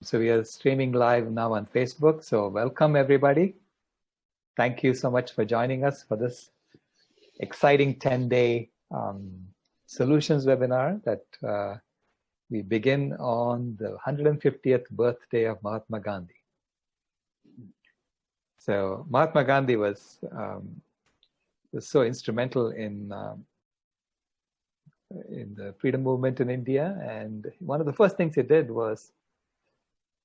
So we are streaming live now on Facebook. So welcome everybody. Thank you so much for joining us for this exciting 10-day um, solutions webinar that uh, we begin on the 150th birthday of Mahatma Gandhi. So Mahatma Gandhi was um, was so instrumental in um, in the freedom movement in India, and one of the first things he did was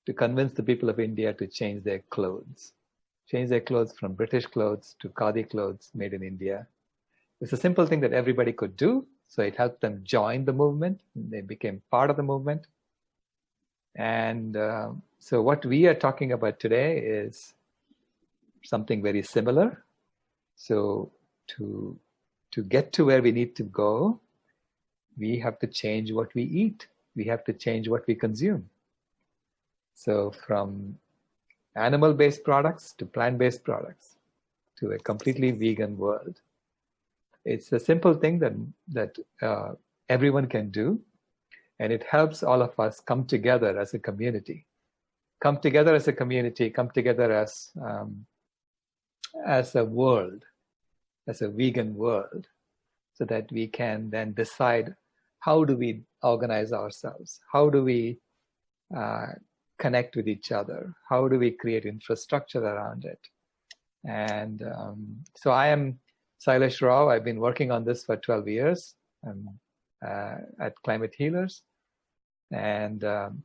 to convince the people of India to change their clothes, change their clothes from British clothes to Khadi clothes made in India. It's a simple thing that everybody could do, so it helped them join the movement. They became part of the movement. And uh, so what we are talking about today is something very similar. So to, to get to where we need to go, we have to change what we eat. We have to change what we consume. So from animal-based products to plant-based products to a completely vegan world. It's a simple thing that, that uh, everyone can do, and it helps all of us come together as a community. Come together as a community, come together as, um, as a world, as a vegan world, so that we can then decide how do we organize ourselves? How do we uh, connect with each other? How do we create infrastructure around it? And um, so I am Sailesh Rao. I've been working on this for 12 years um, uh, at Climate Healers. And um,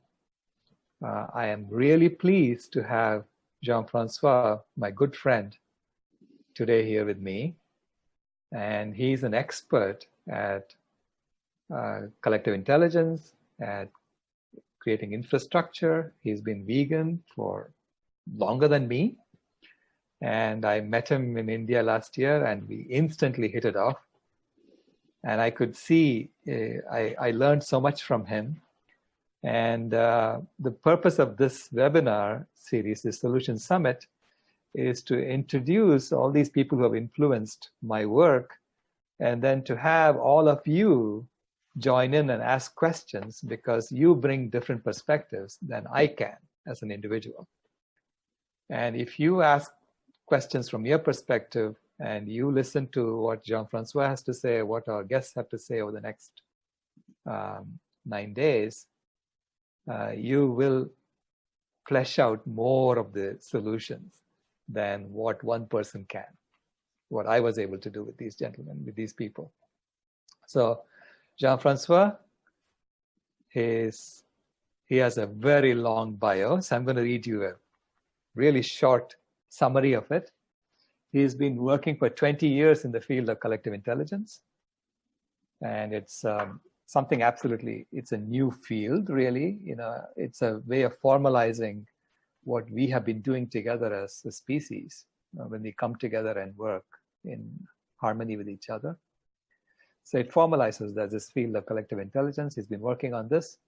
uh, I am really pleased to have Jean-Francois, my good friend, today here with me. And he's an expert at uh, collective intelligence, at creating infrastructure. He's been vegan for longer than me. And I met him in India last year and we instantly hit it off. And I could see, uh, I, I learned so much from him. And uh, the purpose of this webinar series, the Solution Summit, is to introduce all these people who have influenced my work and then to have all of you join in and ask questions because you bring different perspectives than I can as an individual. And if you ask questions from your perspective and you listen to what Jean-Francois has to say, what our guests have to say over the next um, nine days, uh, you will flesh out more of the solutions than what one person can, what I was able to do with these gentlemen, with these people. So Jean-Francois is, he has a very long bio, so I'm going to read you a really short summary of it. He's been working for 20 years in the field of collective intelligence. And it's um, something absolutely, it's a new field, really. You know, it's a way of formalizing what we have been doing together as a species uh, when we come together and work in harmony with each other. So it formalizes that this field of collective intelligence. He's been working on this.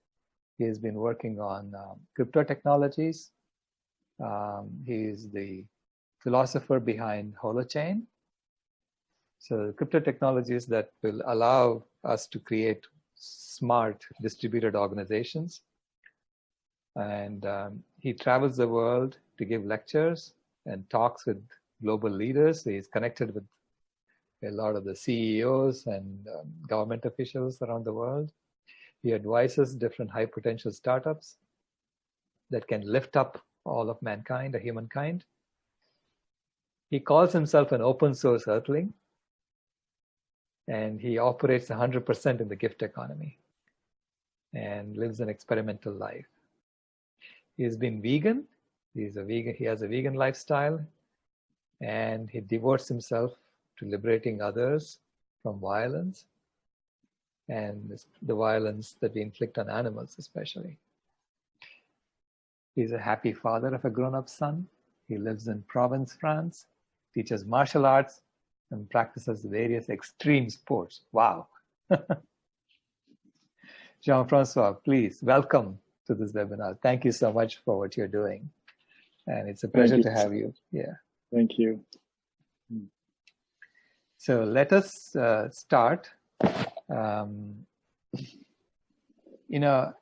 He has been working on um, crypto technologies. Um, he's the philosopher behind Holochain. So crypto technologies that will allow us to create smart distributed organizations. And um, he travels the world to give lectures and talks with global leaders. He's connected with a lot of the CEOs and um, government officials around the world. He advises different high potential startups that can lift up all of mankind, or humankind. He calls himself an open source earthling and he operates 100% in the gift economy and lives an experimental life. He's been vegan. He's a vegan. He has a vegan lifestyle and he devotes himself to liberating others from violence and the violence that we inflict on animals especially. He's a happy father of a grown-up son. He lives in Provence, France, teaches martial arts, and practices various extreme sports. Wow. Jean-Francois, please welcome to this webinar. Thank you so much for what you're doing. And it's a pleasure to have you. Yeah. Thank you. So let us uh, start. Um, you know,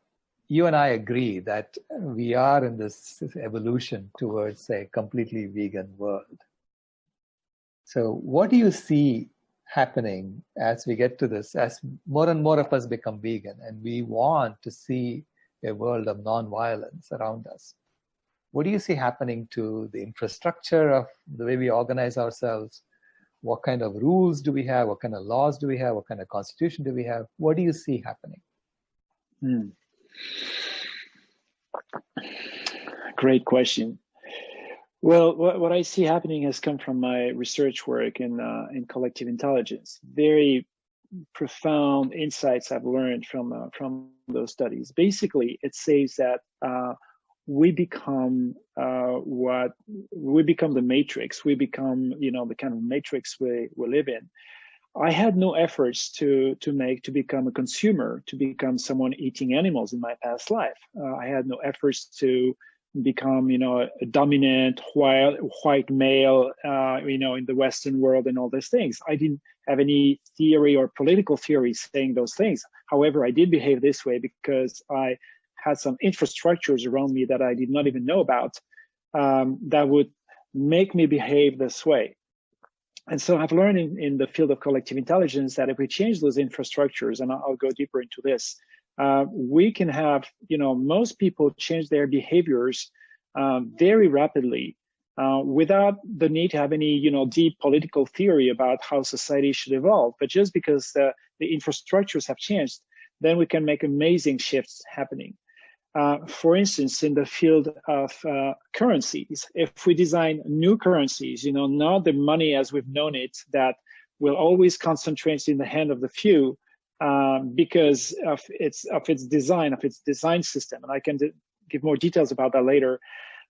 you and I agree that we are in this evolution towards a completely vegan world. So what do you see happening as we get to this, as more and more of us become vegan and we want to see a world of non-violence around us? What do you see happening to the infrastructure of the way we organize ourselves? What kind of rules do we have? What kind of laws do we have? What kind of constitution do we have? What do you see happening? Hmm. Great question. Well, what, what I see happening has come from my research work in uh, in collective intelligence. Very profound insights I've learned from uh, from those studies. Basically, it says that uh, we become uh, what we become the matrix. We become, you know, the kind of matrix we we live in. I had no efforts to to make to become a consumer, to become someone eating animals in my past life. Uh, I had no efforts to become, you know, a dominant white white male, uh, you know, in the Western world and all those things. I didn't have any theory or political theory saying those things. However, I did behave this way because I had some infrastructures around me that I did not even know about um, that would make me behave this way. And so I've learned in, in the field of collective intelligence that if we change those infrastructures, and I'll go deeper into this, uh, we can have, you know, most people change their behaviors uh, very rapidly uh, without the need to have any, you know, deep political theory about how society should evolve. But just because the, the infrastructures have changed, then we can make amazing shifts happening. Uh, for instance, in the field of uh, currencies, if we design new currencies, you know, not the money as we've known it that will always concentrate in the hand of the few um, because of its of its design, of its design system, and I can give more details about that later.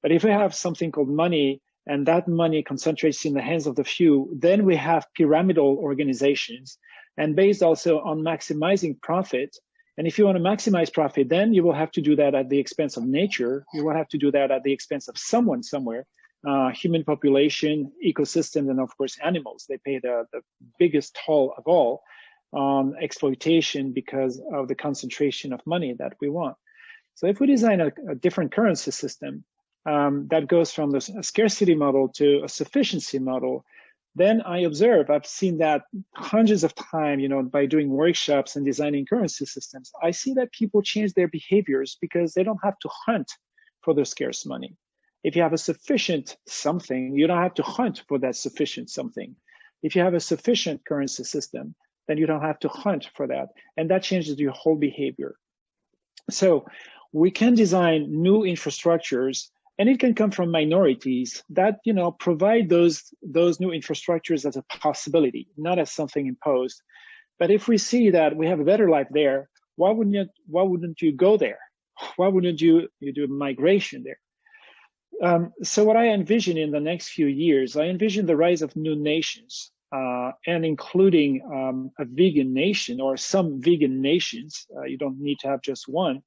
But if we have something called money, and that money concentrates in the hands of the few, then we have pyramidal organizations, and based also on maximizing profit, and if you want to maximize profit, then you will have to do that at the expense of nature. You will have to do that at the expense of someone somewhere, uh, human population, ecosystems, and of course animals. They pay the, the biggest toll of all on exploitation because of the concentration of money that we want. So if we design a, a different currency system um, that goes from the scarcity model to a sufficiency model, then I observe, I've seen that hundreds of times, you know, by doing workshops and designing currency systems, I see that people change their behaviors because they don't have to hunt for their scarce money. If you have a sufficient something, you don't have to hunt for that sufficient something. If you have a sufficient currency system, then you don't have to hunt for that. And that changes your whole behavior. So we can design new infrastructures and it can come from minorities that you know provide those those new infrastructures as a possibility not as something imposed. But if we see that we have a better life there why wouldn't you why wouldn't you go there? Why wouldn't you you do migration there? Um, so what i envision in the next few years i envision the rise of new nations uh, and including um, a vegan nation or some vegan nations. Uh, you don't need to have just one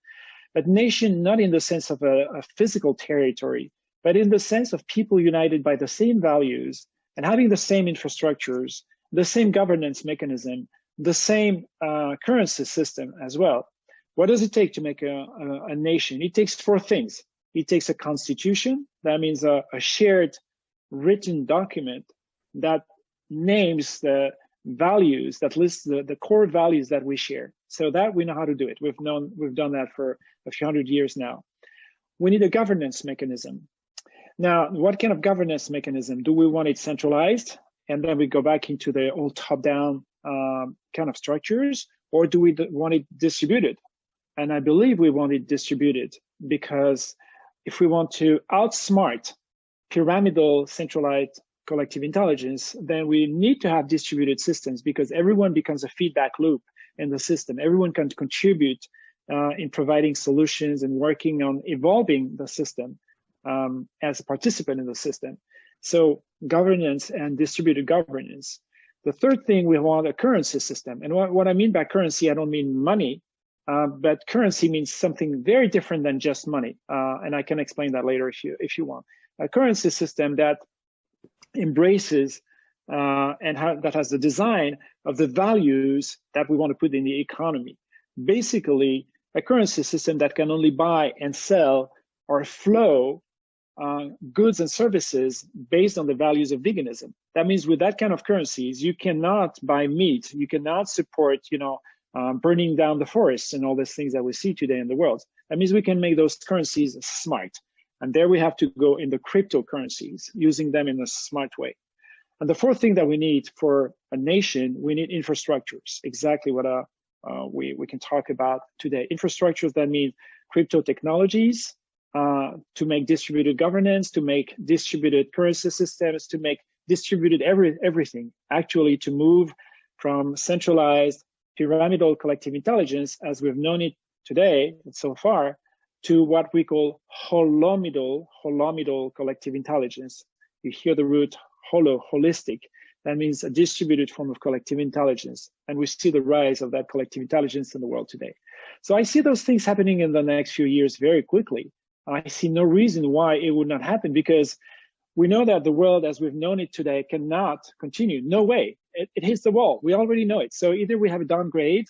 but nation not in the sense of a, a physical territory, but in the sense of people united by the same values and having the same infrastructures, the same governance mechanism, the same uh, currency system as well. What does it take to make a, a, a, nation? It takes four things. It takes a constitution, that means a, a shared written document that names the values, that lists the, the core values that we share. So that we know how to do it. We've known we've done that for a few hundred years now. We need a governance mechanism. Now, what kind of governance mechanism? Do we want it centralized? And then we go back into the old top-down um, kind of structures, or do we want it distributed? And I believe we want it distributed because if we want to outsmart pyramidal centralized collective intelligence, then we need to have distributed systems because everyone becomes a feedback loop in the system. Everyone can contribute uh, in providing solutions and working on evolving the system um, as a participant in the system. So governance and distributed governance. The third thing we want a currency system. And what, what I mean by currency, I don't mean money, uh, but currency means something very different than just money. Uh, and I can explain that later if you, if you want. A currency system that embraces uh, and how, that has the design of the values that we want to put in the economy. Basically, a currency system that can only buy and sell or flow uh, goods and services based on the values of veganism. That means with that kind of currencies, you cannot buy meat, you cannot support, you know, um, burning down the forests and all these things that we see today in the world. That means we can make those currencies smart. And there we have to go in the cryptocurrencies, using them in a smart way. And the fourth thing that we need for a nation, we need infrastructures, exactly what uh, uh, we, we can talk about today. Infrastructures that mean crypto technologies, uh, to make distributed governance, to make distributed currency systems, to make distributed every, everything, actually to move from centralized pyramidal collective intelligence as we've known it today so far to what we call holomidal, holomidal collective intelligence. You hear the root holo, holistic. That means a distributed form of collective intelligence. And we see the rise of that collective intelligence in the world today. So I see those things happening in the next few years very quickly. I see no reason why it would not happen because we know that the world as we've known it today cannot continue. No way. It, it hits the wall. We already know it. So either we have a downgrade,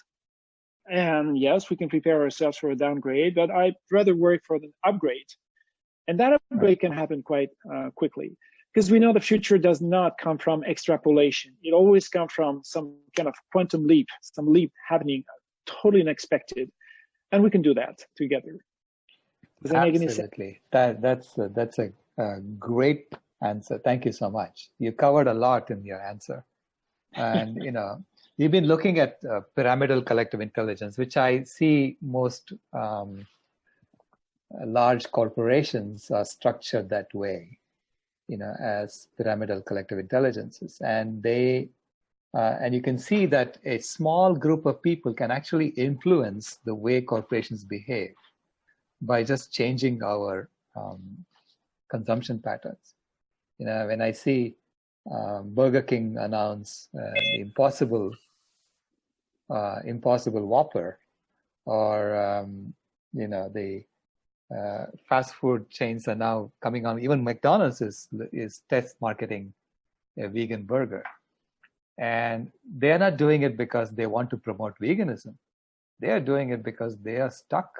and yes, we can prepare ourselves for a downgrade, but I'd rather work for an upgrade. And that upgrade can happen quite uh, quickly because we know the future does not come from extrapolation. It always comes from some kind of quantum leap, some leap happening totally unexpected. And we can do that together. Does that Absolutely. That, that's a, that's a, a, great answer. Thank you so much. You covered a lot in your answer. And, you know, you've been looking at uh, pyramidal collective intelligence, which I see most um, large corporations are structured that way, you know, as pyramidal collective intelligences. And they, uh, and you can see that a small group of people can actually influence the way corporations behave by just changing our um, consumption patterns. You know, when I see um, Burger King announce uh, the impossible, uh, impossible Whopper, or um, you know the uh, fast food chains are now coming on. Even McDonald's is is test marketing a vegan burger, and they are not doing it because they want to promote veganism. They are doing it because they are stuck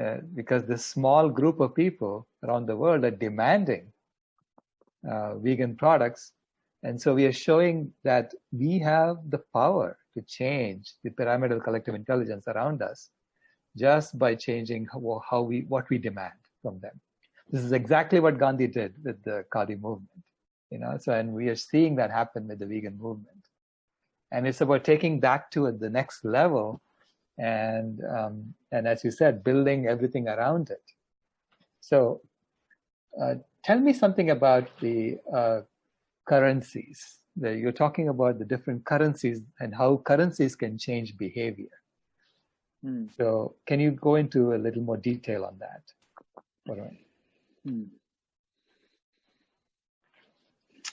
uh, because this small group of people around the world are demanding uh, vegan products. And so we are showing that we have the power to change the pyramidal collective intelligence around us just by changing how, how we what we demand from them. This is exactly what Gandhi did with the Khadi movement. You know, so and we are seeing that happen with the vegan movement. And it's about taking that to the next level and um, and as you said, building everything around it. So, uh, tell me something about the uh, currencies. The, you're talking about the different currencies and how currencies can change behavior. Hmm. So, can you go into a little more detail on that? All right. Hmm.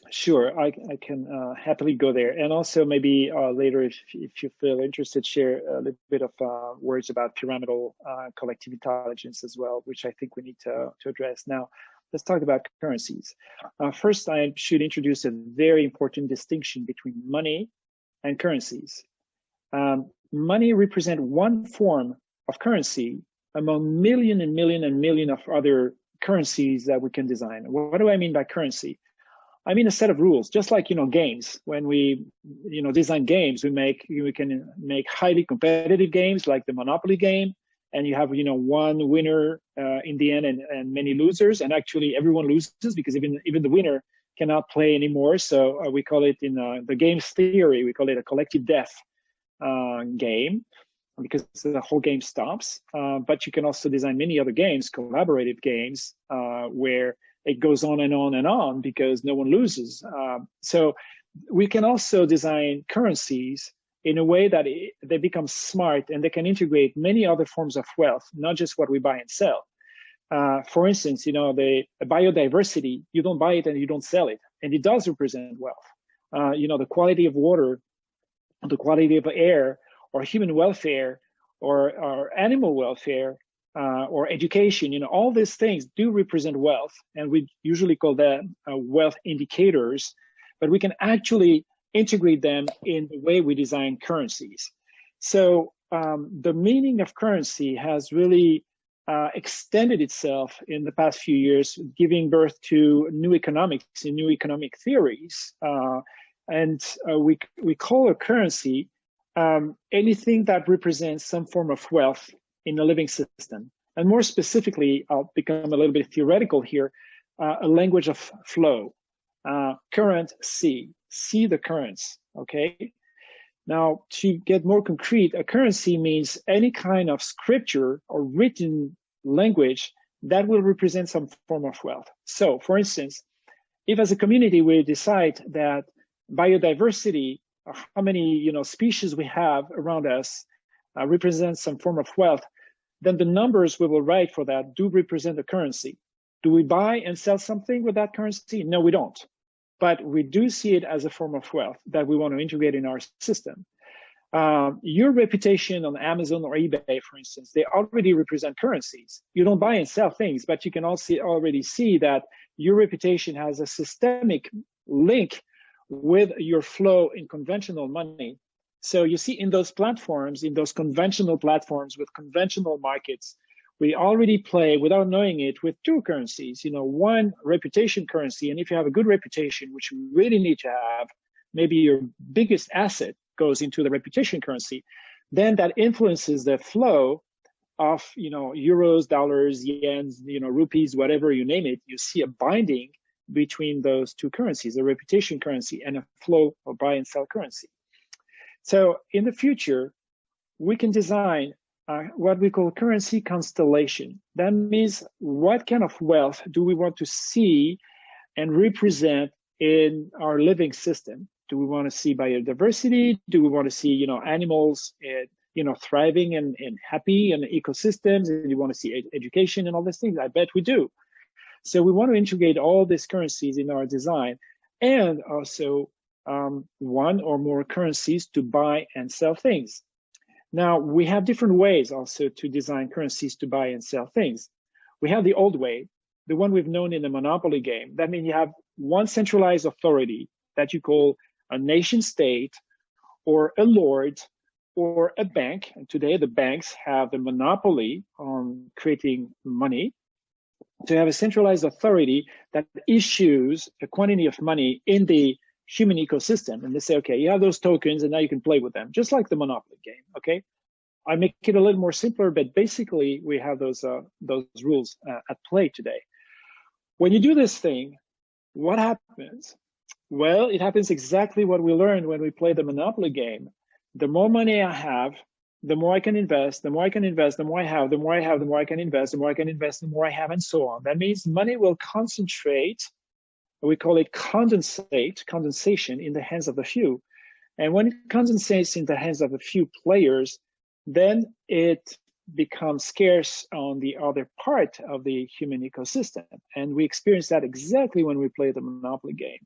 Sure, I, I can uh, happily go there. And also maybe uh, later, if, if you feel interested, share a little bit of uh, words about pyramidal uh, collective intelligence as well, which I think we need to, to address. Now, let's talk about currencies. Uh, first, I should introduce a very important distinction between money and currencies. Um, money represent one form of currency among million and million and million of other currencies that we can design. What do I mean by currency? I mean a set of rules, just like you know games. When we you know design games, we make we can make highly competitive games like the Monopoly game, and you have you know one winner uh, in the end and, and many losers, and actually everyone loses because even even the winner cannot play anymore. So uh, we call it in uh, the games theory, we call it a collective death uh, game because the whole game stops. Uh, but you can also design many other games, collaborative games, uh, where it goes on and on and on because no one loses. Um, so we can also design currencies in a way that it, they become smart and they can integrate many other forms of wealth, not just what we buy and sell. Uh, for instance, you know, the biodiversity, you don't buy it and you don't sell it, and it does represent wealth. Uh, you know, the quality of water, the quality of air, or human welfare, or, or animal welfare uh, or education, you know, all these things do represent wealth, and we usually call them uh, wealth indicators, but we can actually integrate them in the way we design currencies. So um, the meaning of currency has really uh, extended itself in the past few years, giving birth to new economics and new economic theories. Uh, and uh, we, we call a currency um, anything that represents some form of wealth in a living system. And more specifically, I'll become a little bit theoretical here, uh, a language of flow. Uh, current C, see the currents, okay? Now, to get more concrete, a currency means any kind of scripture or written language that will represent some form of wealth. So, for instance, if as a community we decide that biodiversity, how many you know species we have around us, uh, represents some form of wealth, then the numbers we will write for that do represent a currency. Do we buy and sell something with that currency? No, we don't but we do see it as a form of wealth that we want to integrate in our system. Um, your reputation on Amazon or eBay, for instance, they already represent currencies. You don't buy and sell things, but you can also already see that your reputation has a systemic link with your flow in conventional money. So you see in those platforms, in those conventional platforms with conventional markets, we already play without knowing it with two currencies, you know, one reputation currency. And if you have a good reputation, which you really need to have, maybe your biggest asset goes into the reputation currency, then that influences the flow of, you know, euros, dollars, yens, you know, rupees, whatever you name it. You see a binding between those two currencies, a reputation currency and a flow of buy and sell currency. So in the future, we can design uh, what we call currency constellation. That means what kind of wealth do we want to see and represent in our living system? Do we want to see biodiversity? Do we want to see, you know, animals, uh, you know, thriving and, and happy in ecosystems? And you want to see ed education and all these things? I bet we do. So we want to integrate all these currencies in our design and also um, one or more currencies to buy and sell things. Now, we have different ways also to design currencies to buy and sell things. We have the old way, the one we've known in the monopoly game. That means you have one centralized authority that you call a nation state or a lord or a bank. And today the banks have the monopoly on creating money. To have a centralized authority that issues a quantity of money in the human ecosystem and they say, okay, you have those tokens and now you can play with them, just like the Monopoly game, okay? I make it a little more simpler, but basically we have those, uh, those rules uh, at play today. When you do this thing, what happens? Well, it happens exactly what we learned when we play the Monopoly game. The more money I have, the more I can invest, the more I can invest, the more I have, the more I have, the more I can invest, the more I can invest, the more I have, and so on. That means money will concentrate we call it condensate, condensation in the hands of a few. And when it condensates in the hands of a few players, then it becomes scarce on the other part of the human ecosystem. And we experience that exactly when we play the Monopoly game.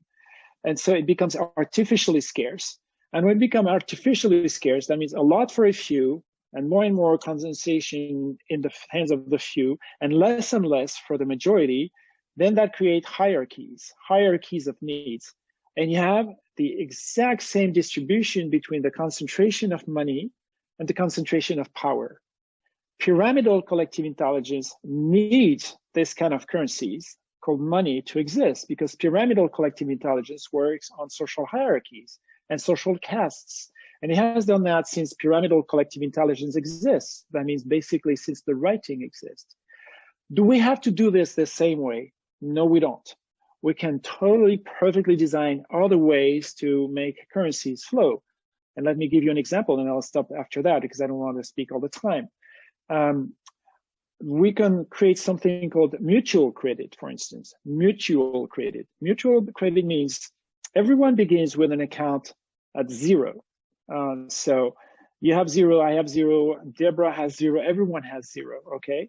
And so it becomes artificially scarce. And when it becomes artificially scarce, that means a lot for a few and more and more concentration in the hands of the few and less and less for the majority then that creates hierarchies, hierarchies of needs. And you have the exact same distribution between the concentration of money and the concentration of power. Pyramidal collective intelligence needs this kind of currencies called money to exist because pyramidal collective intelligence works on social hierarchies and social castes. And it has done that since pyramidal collective intelligence exists. That means basically since the writing exists. Do we have to do this the same way? No, we don't. We can totally perfectly design other ways to make currencies flow. And let me give you an example and I'll stop after that because I don't want to speak all the time. Um, we can create something called mutual credit, for instance, mutual credit. Mutual credit means everyone begins with an account at zero. Uh, so you have zero, I have zero, Deborah has zero, everyone has zero, okay?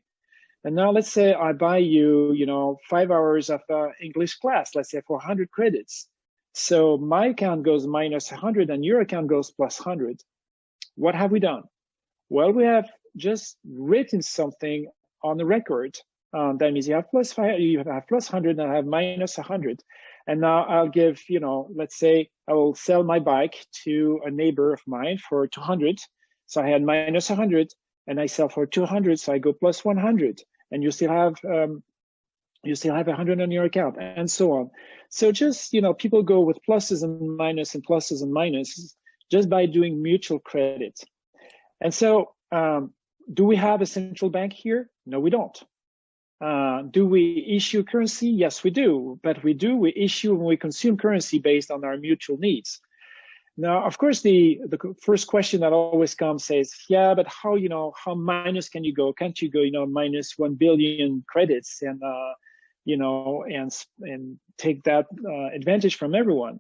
And now let's say I buy you, you know, five hours of uh, English class, let's say for 100 credits. So my account goes minus 100 and your account goes plus 100. What have we done? Well, we have just written something on the record. Um, that means you have plus five, you have plus 100 and I have minus 100. And now I'll give, you know, let's say I will sell my bike to a neighbor of mine for 200 So I had minus 100 and I sell for 200. So I go plus 100 and you still have, um, you still have 100 on your account and so on. So just, you know, people go with pluses and minuses and pluses and minuses just by doing mutual credit. And so um, do we have a central bank here? No, we don't. Uh, do we issue currency? Yes, we do. But we do, we issue when we consume currency based on our mutual needs. Now, of course, the, the first question that always comes says, yeah, but how, you know, how minus can you go? Can't you go, you know, minus 1 billion credits and, uh, you know, and, and take that uh, advantage from everyone?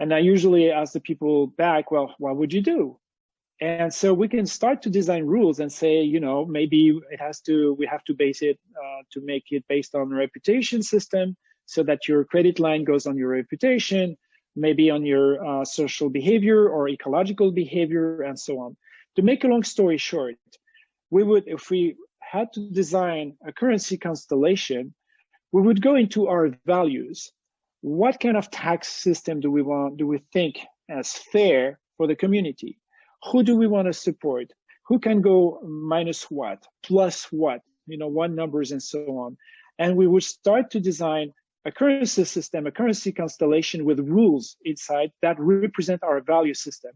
And I usually ask the people back, well, what would you do? And so we can start to design rules and say, you know, maybe it has to, we have to base it uh, to make it based on reputation system so that your credit line goes on your reputation maybe on your uh, social behavior or ecological behavior and so on. To make a long story short, we would, if we had to design a currency constellation, we would go into our values. What kind of tax system do we want, do we think as fair for the community? Who do we want to support? Who can go minus what, plus what, you know, what numbers and so on. And we would start to design a currency system, a currency constellation with rules inside that represent our value system.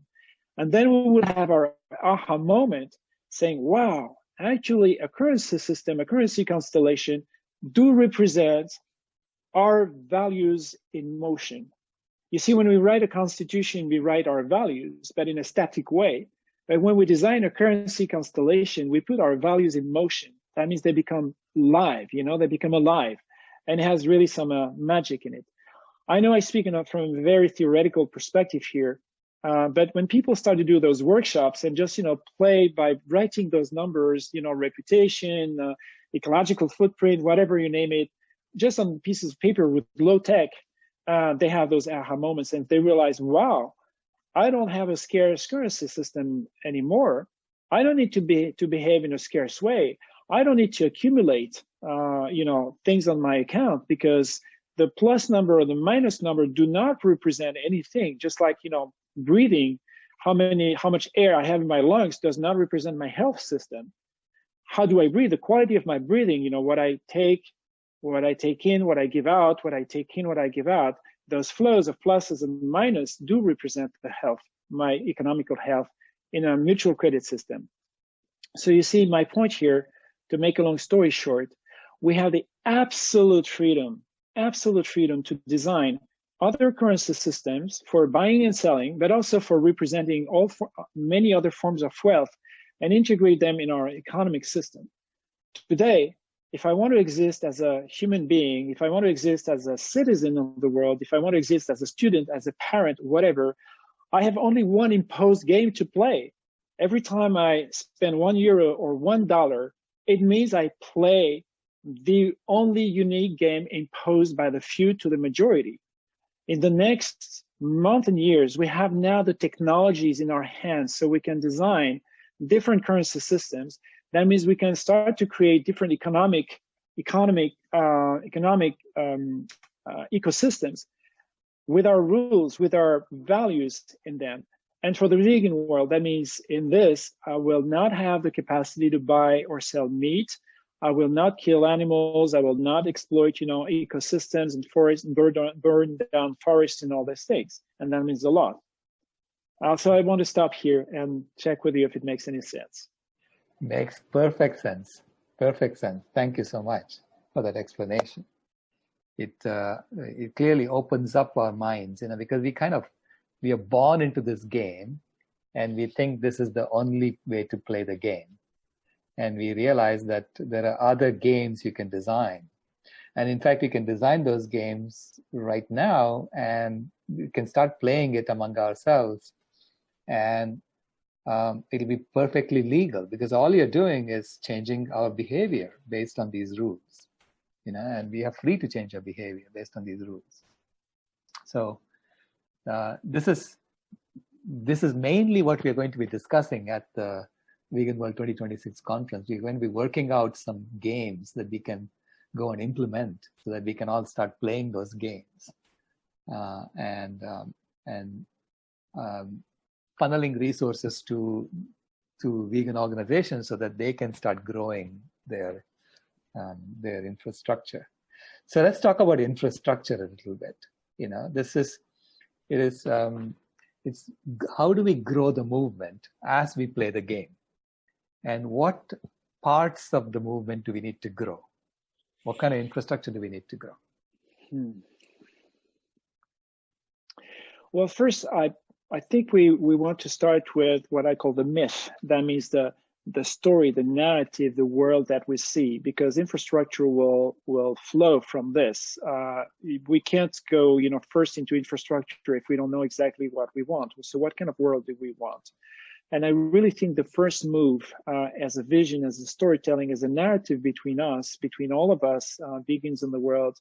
And then we would have our aha moment saying, wow, actually a currency system, a currency constellation do represent our values in motion. You see, when we write a constitution, we write our values, but in a static way. But when we design a currency constellation, we put our values in motion. That means they become live, you know, they become alive and it has really some uh, magic in it. I know I speak from a very theoretical perspective here, uh, but when people start to do those workshops and just you know play by writing those numbers, you know, reputation, uh, ecological footprint, whatever you name it, just on pieces of paper with low tech, uh, they have those aha moments and they realize, wow, I don't have a scarce currency system anymore. I don't need to be to behave in a scarce way. I don't need to accumulate uh, you know, things on my account because the plus number or the minus number do not represent anything. Just like, you know, breathing, how many, how much air I have in my lungs does not represent my health system. How do I breathe? The quality of my breathing, you know, what I take, what I take in, what I give out, what I take in, what I give out, those flows of pluses and minus do represent the health, my economical health in a mutual credit system. So you see my point here, to make a long story short, we have the absolute freedom, absolute freedom to design other currency systems for buying and selling, but also for representing all for, many other forms of wealth and integrate them in our economic system. Today, if I want to exist as a human being, if I want to exist as a citizen of the world, if I want to exist as a student, as a parent, whatever, I have only one imposed game to play. Every time I spend one euro or one dollar, it means I play the only unique game imposed by the few to the majority. In the next month and years, we have now the technologies in our hands so we can design different currency systems. That means we can start to create different economic, economic, uh, economic um, uh, ecosystems with our rules, with our values in them. And for the vegan world, that means in this, I will not have the capacity to buy or sell meat, I will not kill animals. I will not exploit, you know, ecosystems and forests and burn, burn down forests and all these things. And that means a lot. Uh, so I want to stop here and check with you if it makes any sense. Makes perfect sense. Perfect sense. Thank you so much for that explanation. It uh, it clearly opens up our minds, you know, because we kind of we are born into this game, and we think this is the only way to play the game and we realize that there are other games you can design. And in fact, you can design those games right now and we can start playing it among ourselves. And um, it'll be perfectly legal because all you're doing is changing our behavior based on these rules. You know, and we are free to change our behavior based on these rules. So uh, this is this is mainly what we are going to be discussing at the Vegan World 2026 conference, we're going to be working out some games that we can go and implement so that we can all start playing those games uh, and um, and um, funneling resources to to vegan organizations so that they can start growing their um, their infrastructure. So let's talk about infrastructure a little bit. You know, this is it is um, it's how do we grow the movement as we play the game, and what parts of the movement do we need to grow? What kind of infrastructure do we need to grow? Hmm. Well, first, I I think we we want to start with what I call the myth. That means the the story, the narrative, the world that we see, because infrastructure will will flow from this. Uh, we can't go, you know, first into infrastructure if we don't know exactly what we want. So, what kind of world do we want? And I really think the first move, uh, as a vision, as a storytelling, as a narrative between us, between all of us, uh, vegans in the world,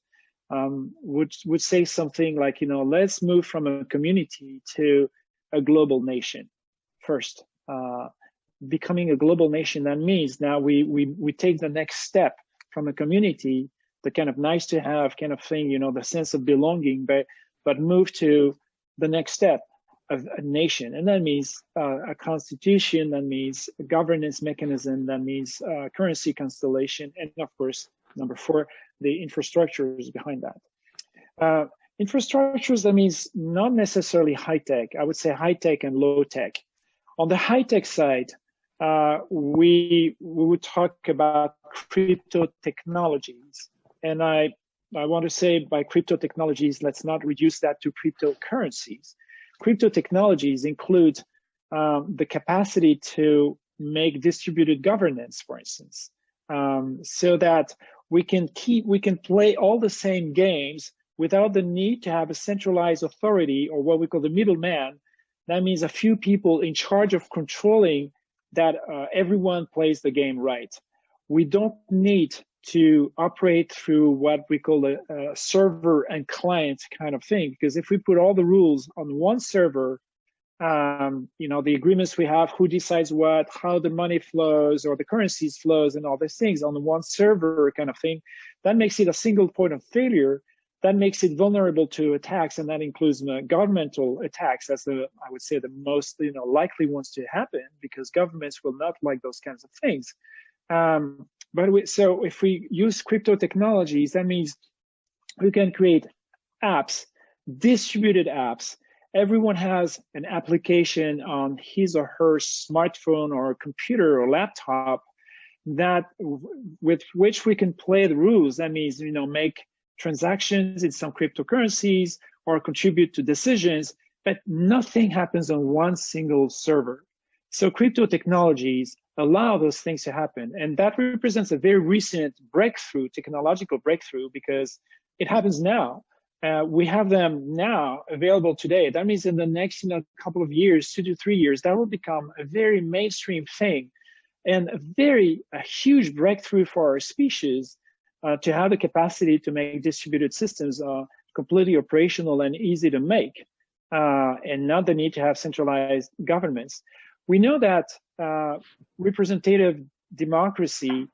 um, would would say something like, you know, let's move from a community to a global nation first. Uh, becoming a global nation, that means now we we we take the next step from a community, the kind of nice to have kind of thing, you know, the sense of belonging, but but move to the next step of a nation, and that means uh, a constitution, that means a governance mechanism, that means uh, currency constellation, and of course, number four, the infrastructures behind that. Uh, infrastructures, that means not necessarily high tech. I would say high tech and low tech. On the high tech side, uh, we we would talk about crypto technologies, and I I want to say by crypto technologies, let's not reduce that to cryptocurrencies. Crypto technologies include um, the capacity to make distributed governance, for instance, um, so that we can keep we can play all the same games without the need to have a centralized authority or what we call the middleman. That means a few people in charge of controlling that uh, everyone plays the game right. We don't need to operate through what we call a, a, server and client kind of thing. Because if we put all the rules on one server, um, you know, the agreements we have, who decides what, how the money flows or the currencies flows and all these things on the one server kind of thing, that makes it a single point of failure that makes it vulnerable to attacks, and that includes governmental attacks. That's the, I would say, the most you know likely ones to happen because governments will not like those kinds of things. Um, but we, so if we use crypto technologies, that means we can create apps, distributed apps. Everyone has an application on his or her smartphone or computer or laptop that with which we can play the rules. That means you know make transactions in some cryptocurrencies or contribute to decisions, but nothing happens on one single server. So crypto technologies allow those things to happen. And that represents a very recent breakthrough, technological breakthrough, because it happens now. Uh, we have them now available today. That means in the next you know, couple of years, two to three years, that will become a very mainstream thing and a very a huge breakthrough for our species uh, to have the capacity to make distributed systems uh, completely operational and easy to make, uh, and not the need to have centralized governments. We know that uh, representative democracy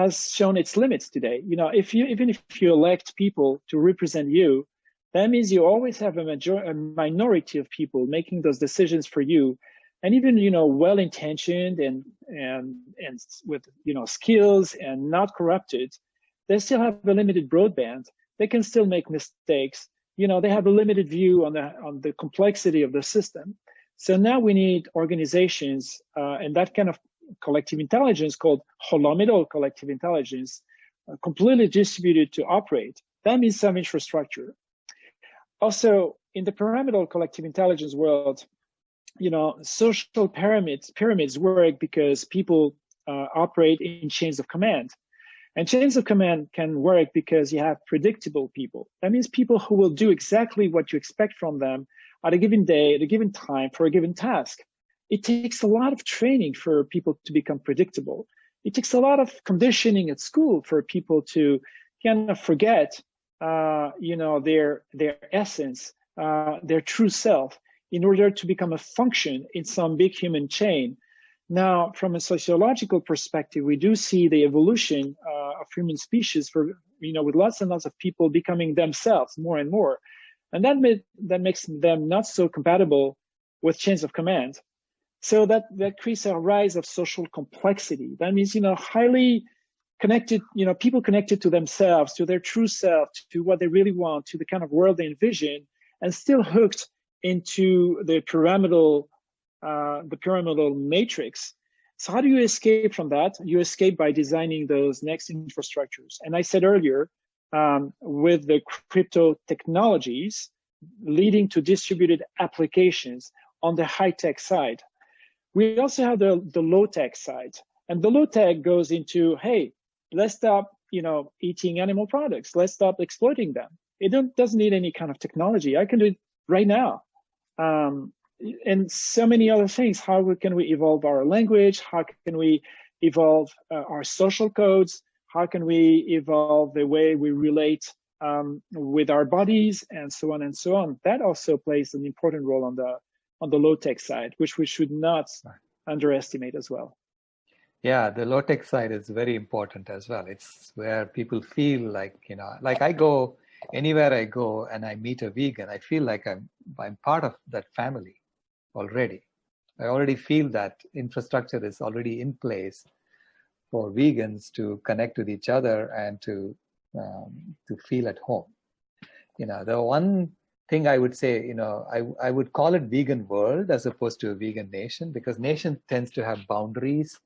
has shown its limits today. You know, if you even if you elect people to represent you, that means you always have a, major, a minority of people making those decisions for you and even you know well intentioned and and and with you know skills and not corrupted they still have a limited broadband. They can still make mistakes. You know, they have a limited view on the on the complexity of the system. So now we need organizations uh, and that kind of collective intelligence called holomidal collective intelligence, uh, completely distributed to operate. That means some infrastructure. Also, in the pyramidal collective intelligence world, you know, social pyramids pyramids work because people uh, operate in chains of command. And chains of command can work because you have predictable people. That means people who will do exactly what you expect from them at a given day, at a given time, for a given task. It takes a lot of training for people to become predictable. It takes a lot of conditioning at school for people to kind of forget, uh, you know, their their essence, uh, their true self, in order to become a function in some big human chain. Now, from a sociological perspective, we do see the evolution uh, of human species for, you know, with lots and lots of people becoming themselves more and more. And that, that makes them not so compatible with chains of command. So that, that creates a rise of social complexity. That means, you know, highly connected, you know, people connected to themselves, to their true self, to what they really want, to the kind of world they envision, and still hooked into the pyramidal, uh, the pyramidal matrix. So how do you escape from that? You escape by designing those next infrastructures. And I said earlier, um, with the crypto technologies leading to distributed applications on the high tech side. We also have the, the low tech side. And the low tech goes into, hey, let's stop, you know, eating animal products. Let's stop exploiting them. It doesn't need any kind of technology. I can do it right now. Um, and so many other things. How can we evolve our language? How can we evolve uh, our social codes? How can we evolve the way we relate um, with our bodies and so on and so on? That also plays an important role on the on the low tech side, which we should not underestimate as well. Yeah, the low tech side is very important as well. It's where people feel like, you know, like I go anywhere I go and I meet a vegan, I feel like I'm I'm part of that family already. I already feel that infrastructure is already in place for vegans to connect with each other and to um, to feel at home. You know, the one thing I would say, you know, I I would call it vegan world as opposed to a vegan nation because nation tends to have boundaries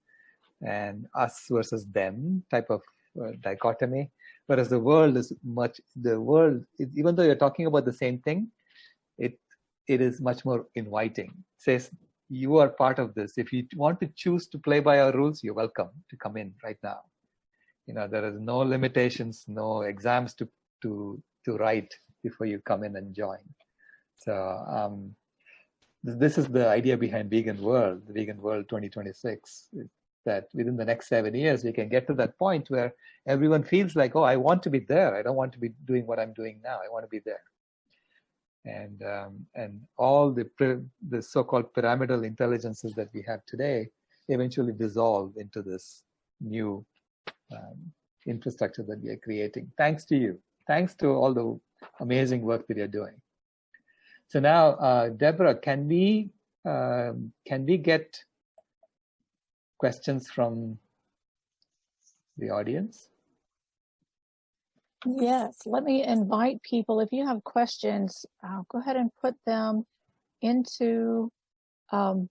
and us versus them type of uh, dichotomy, whereas the world is much the world even though you're talking about the same thing, it it is much more inviting. It says you are part of this. If you want to choose to play by our rules, you're welcome to come in right now. You know, there is no limitations, no exams to to to write before you come in and join. So um, this is the idea behind Vegan World, the Vegan World 2026. That within the next seven years, we can get to that point where everyone feels like, oh, I want to be there. I don't want to be doing what I'm doing now. I want to be there and um, and all the the so-called pyramidal intelligences that we have today eventually dissolve into this new um, infrastructure that we are creating. Thanks to you. Thanks to all the amazing work that you're doing. So now, uh, Deborah, can we um, can we get questions from the audience? Yes, let me invite people. If you have questions, go ahead and put them into, um,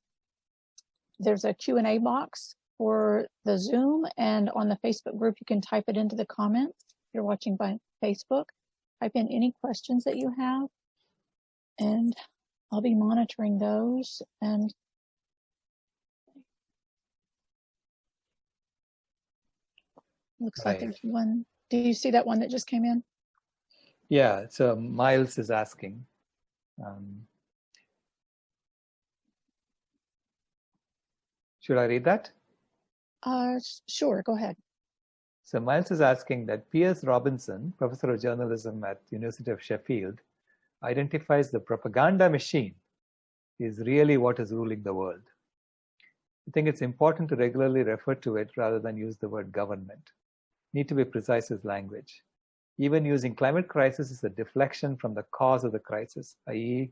there's a Q&A box for the Zoom and on the Facebook group, you can type it into the comments. If you're watching by Facebook, type in any questions that you have and I'll be monitoring those and looks right. like there's one do you see that one that just came in? Yeah, so Miles is asking. Um, should I read that? Uh, sure, go ahead. So Miles is asking that Piers Robinson, professor of journalism at the University of Sheffield, identifies the propaganda machine is really what is ruling the world. I think it's important to regularly refer to it rather than use the word government need to be precise with language. Even using climate crisis is a deflection from the cause of the crisis, i.e.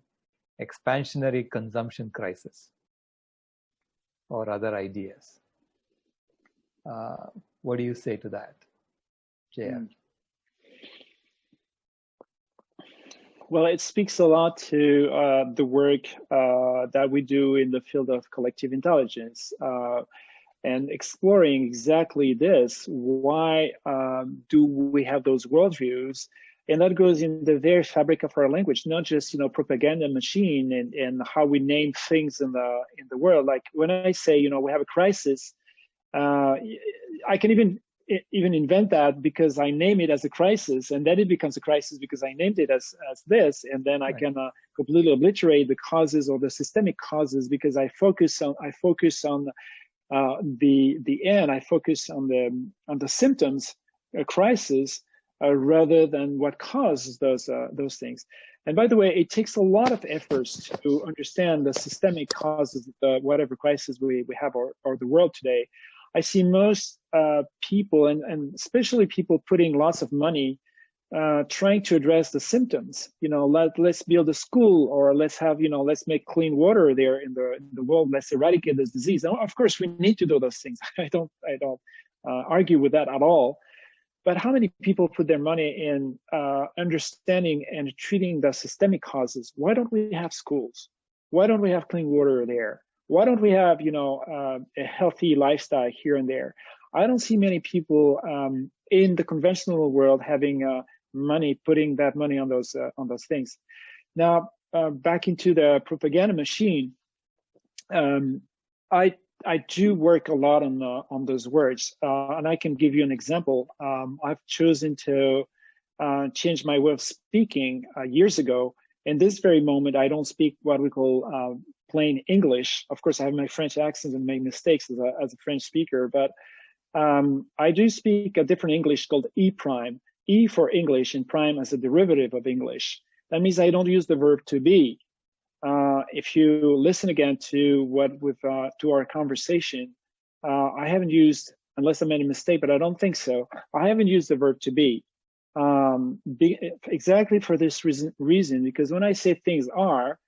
expansionary consumption crisis or other ideas. Uh, what do you say to that, JF? Hmm. Well, it speaks a lot to uh, the work uh, that we do in the field of collective intelligence. Uh, and exploring exactly this. Why um, do we have those worldviews? And that goes in the very fabric of our language, not just you know propaganda machine and, and how we name things in the in the world. Like when I say you know we have a crisis, uh, I can even even invent that because I name it as a crisis, and then it becomes a crisis because I named it as as this, and then I can uh, completely obliterate the causes or the systemic causes because I focus on I focus on uh, the the end, I focus on the on the symptoms, a crisis, uh, rather than what causes those uh, those things. And by the way, it takes a lot of efforts to understand the systemic causes of the, whatever crisis we, we have or, or the world today. I see most uh, people, and, and especially people putting lots of money uh, trying to address the symptoms. You know, let let's build a school, or let's have you know, let's make clean water there in the in the world. Let's eradicate this disease. And of course, we need to do those things. I don't I don't uh, argue with that at all. But how many people put their money in uh, understanding and treating the systemic causes? Why don't we have schools? Why don't we have clean water there? Why don't we have you know uh, a healthy lifestyle here and there? I don't see many people um, in the conventional world having uh, money, putting that money on those uh, on those things. Now, uh, back into the propaganda machine, um, I I do work a lot on uh, on those words, uh, and I can give you an example. Um, I've chosen to uh, change my way of speaking uh, years ago. In this very moment, I don't speak what we call plain English. Of course, I have my French accent and make mistakes as a, as a French speaker, but um, I do speak a different English called E prime. E for English and prime as a derivative of English. That means I don't use the verb to be. Uh, if you listen again to what with uh, to our conversation, uh, I haven't used, unless I made a mistake, but I don't think so. I haven't used the verb to be. Um, be exactly for this reason, reason, because when I say things are,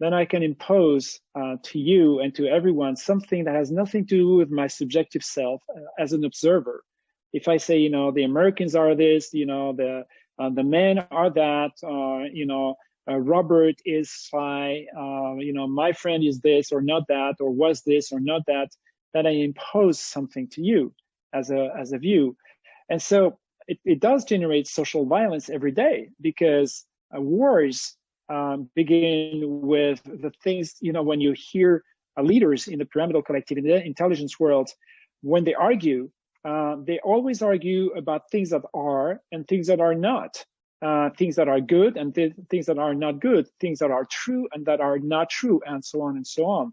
then I can impose uh, to you and to everyone something that has nothing to do with my subjective self uh, as an observer. If I say, you know, the Americans are this, you know, the uh, the men are that, uh, you know, uh, Robert is shy, uh, you know, my friend is this or not that, or was this or not that, that I impose something to you as a as a view, and so it, it does generate social violence every day because wars um, begin with the things, you know, when you hear uh, leaders in the pyramidal collective in the intelligence world, when they argue, uh, they always argue about things that are and things that are not, uh, things that are good and th things that are not good, things that are true and that are not true, and so on and so on.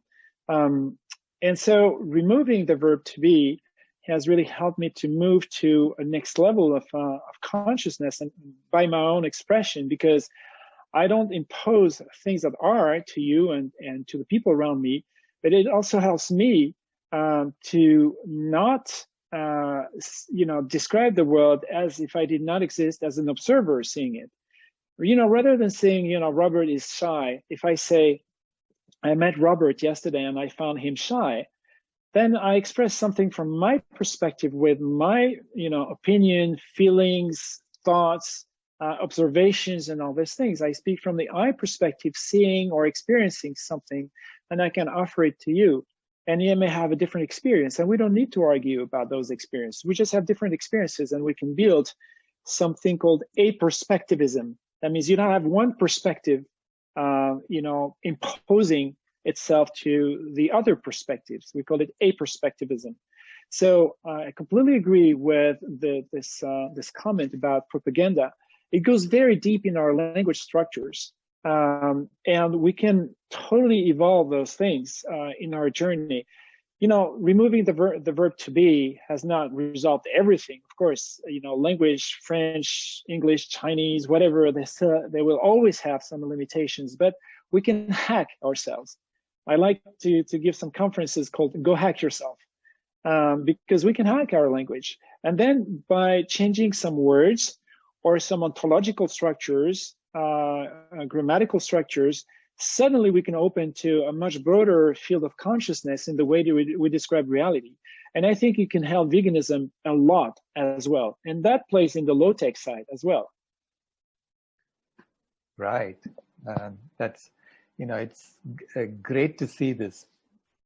Um, and so removing the verb to be has really helped me to move to a next level of, uh, of consciousness and by my own expression because I don't impose things that are to you and, and to the people around me, but it also helps me um, to not uh, you know, describe the world as if I did not exist as an observer seeing it. You know, rather than saying, you know, Robert is shy, if I say, I met Robert yesterday and I found him shy, then I express something from my perspective with my, you know, opinion, feelings, thoughts, uh, observations, and all these things. I speak from the I perspective, seeing or experiencing something, and I can offer it to you. And you may have a different experience and we don't need to argue about those experiences. We just have different experiences and we can build something called a perspectivism. That means you don't have one perspective uh, you know imposing itself to the other perspectives. We call it a perspectivism. So uh, i completely agree with the, this uh, this comment about propaganda it goes very deep in our language structures um, and we can totally evolve those things uh, in our journey. You know, removing the, ver the verb to be has not resolved everything. Of course, you know, language, French, English, Chinese, whatever, they, they will always have some limitations, but we can hack ourselves. I like to, to give some conferences called Go Hack Yourself um, because we can hack our language. And then by changing some words or some ontological structures, uh, uh, grammatical structures, suddenly we can open to a much broader field of consciousness in the way that we, we describe reality. And I think it can help veganism a lot as well. And that plays in the low tech side as well. Right. Um, that's, you know, it's uh, great to see this,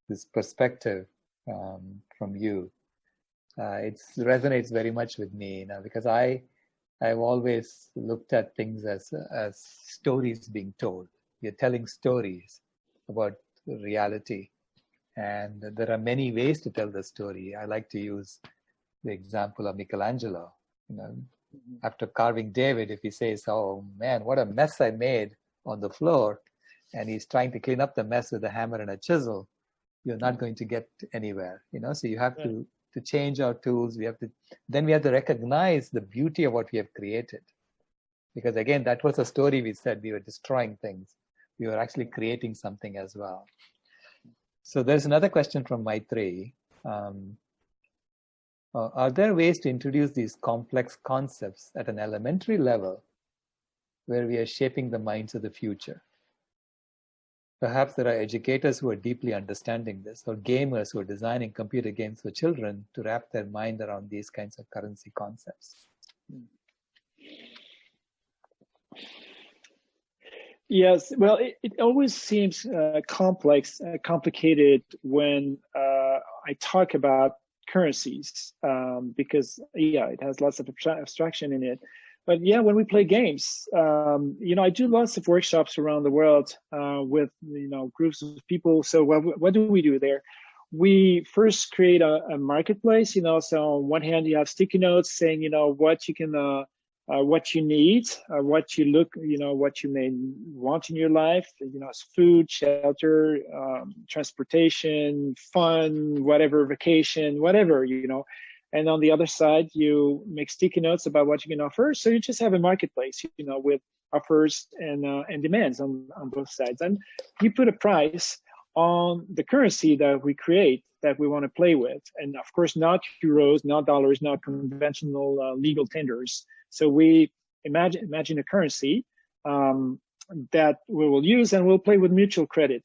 this perspective um, from you. Uh, it resonates very much with me you know, because I, I've always looked at things as as stories being told. You're telling stories about reality, and there are many ways to tell the story. I like to use the example of Michelangelo. You know, mm-hmm. after carving David, if he says, "Oh man, what a mess I made on the floor," and he's trying to clean up the mess with a hammer and a chisel, you're not going to get anywhere. You know, so you have to to change our tools. We have to, then we have to recognize the beauty of what we have created. Because again, that was a story we said we were destroying things. We were actually creating something as well. So there's another question from Maitri. Um, Uh, are there ways to introduce these complex concepts at an elementary level where we are shaping the minds of the future? Perhaps there are educators who are deeply understanding this, or gamers who are designing computer games for children to wrap their mind around these kinds of currency concepts. Yes, well, it, it always seems uh, complex, uh, complicated when uh, I talk about currencies um, because, yeah, it has lots of abstraction in it. But yeah, when we play games, um, you know, I do lots of workshops around the world uh, with, you know, groups of people. So what, what do we do there? We first create a, a, marketplace, you know, so on one hand, you have sticky notes saying, you know, what you can uh, uh, what you need, uh, what you look, you know, what you may want in your life, you know, food, shelter, um, transportation, fun, whatever, vacation, whatever, you know. And on the other side, you make sticky notes about what you can offer. So you just have a marketplace, you know, with offers and uh, and demands on on both sides, and you put a price on the currency that we create that we want to play with. And of course, not euros, not dollars, not conventional uh, legal tenders. So we imagine, imagine a currency um, that we will use and we'll play with mutual credit.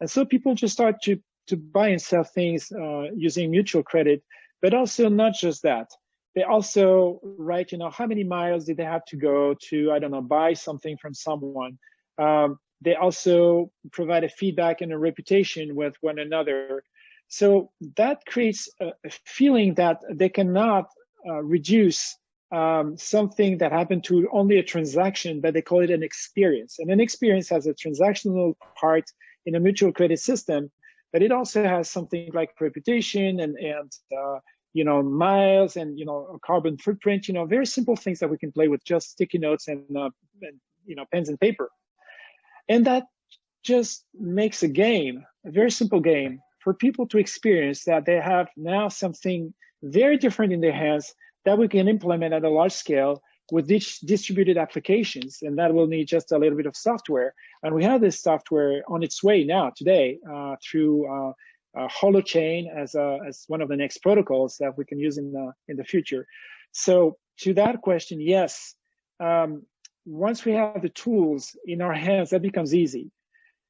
And so people just start to, to buy and sell things uh, using mutual credit, but also not just that. They also write, you know, how many miles did they have to go to, I don't know, buy something from someone. Um, they also provide a feedback and a reputation with one another. So that creates a, feeling that they cannot uh, reduce um, something that happened to only a transaction, but they call it an experience. And an experience has a transactional part in a mutual credit system, but it also has something like reputation and, and uh, you know, miles and, you know, carbon footprint, you know, very simple things that we can play with just sticky notes and, uh, and you know, pens and paper. And that just makes a game, a very simple game for people to experience that they have now something very different in their hands that we can implement at a large scale with these distributed applications. And that will need just a little bit of software. And we have this software on its way now today uh, through uh, uh, Holochain as, a, as one of the next protocols that we can use in the, in the future. So to that question, yes, um, once we have the tools in our hands, that becomes easy.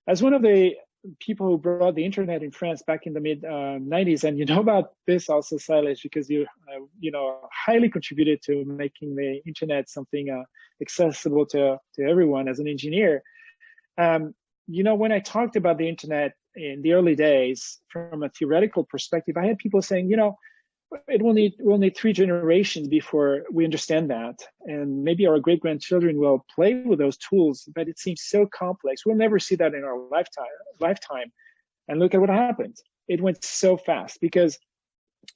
As one of the people who brought the internet in France back in the mid uh, 90s, and you know about this also, Silas, because you uh, you know highly contributed to making the internet something uh, accessible to to everyone as an engineer. Um, you know, when I talked about the internet in the early days from a theoretical perspective, I had people saying, you know, it will need we'll need three generations before we understand that. And maybe our great grandchildren will play with those tools but it seems so complex. We'll never see that in our lifetime lifetime. And look at what happened. It went so fast because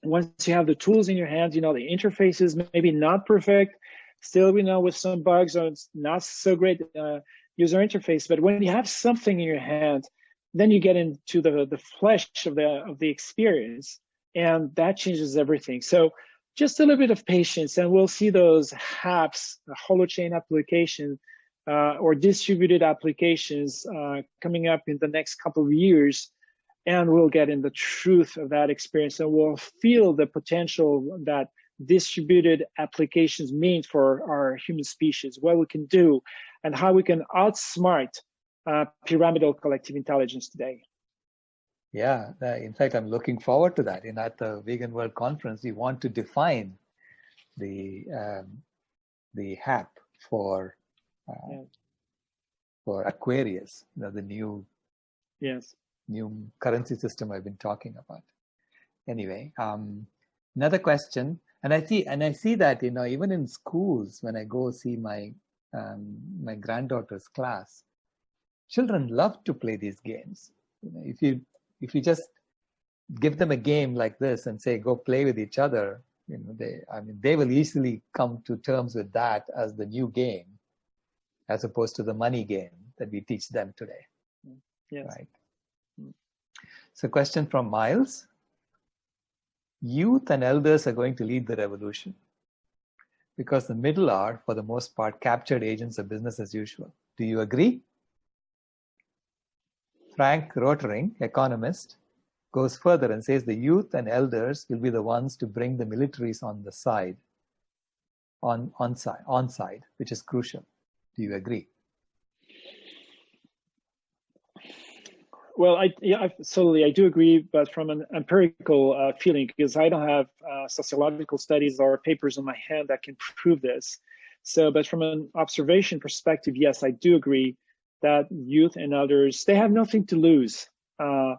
once you have the tools in your hands you know the interface is maybe not perfect. Still we know with some bugs or it's not so great uh, user interface. But when you have something in your hand then you get into the the flesh of the of the experience and that changes everything. So just a little bit of patience and we'll see those apps, holochain application uh, or distributed applications uh, coming up in the next couple of years. And we'll get in the truth of that experience and we'll feel the potential that distributed applications mean for our human species, what we can do and how we can outsmart uh, pyramidal collective intelligence today. Yeah, uh, in fact, I'm looking forward to that. In at the Vegan World Conference, we want to define the um, the HAP for uh, yeah. for Aquarius, you know, the new yes new currency system I've been talking about. Anyway, um, another question, and I see and I see that you know even in schools when I go see my um, my granddaughter's class, children love to play these games. You know, if you if you just give them a game like this and say go play with each other you know they i mean they will easily come to terms with that as the new game as opposed to the money game that we teach them today mm, yes. right? Mm. So question from miles. Youth and elders are going to lead the revolution because the middle are for the most part captured agents of business as usual. Do you agree Frank Rotering, economist, goes further and says the youth and elders will be the ones to bring the militaries on the side, on, on, side, on side, which is crucial. Do you agree? Well, I yeah, absolutely, I do agree, but from an empirical uh, feeling, because I don't have uh, sociological studies or papers in my hand that can prove this. So, but from an observation perspective, yes, I do agree that youth and others they have nothing to lose. Uh,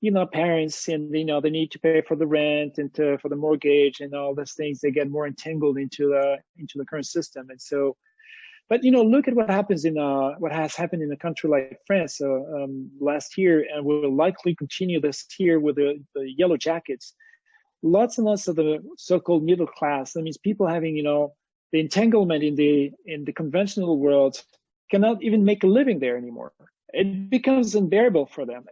you know, parents and you know they need to pay for the rent and to, for the mortgage and all those things. They get more entangled into the into the current system, and so but you know, look at what happens in uh, what has happened in a country like France uh, um, last year, and will likely continue this year with the, the yellow jackets. Lots and lots of the so-called middle class. That means people having, you know, the entanglement in the in the conventional world cannot even make a living there anymore. It becomes unbearable for them,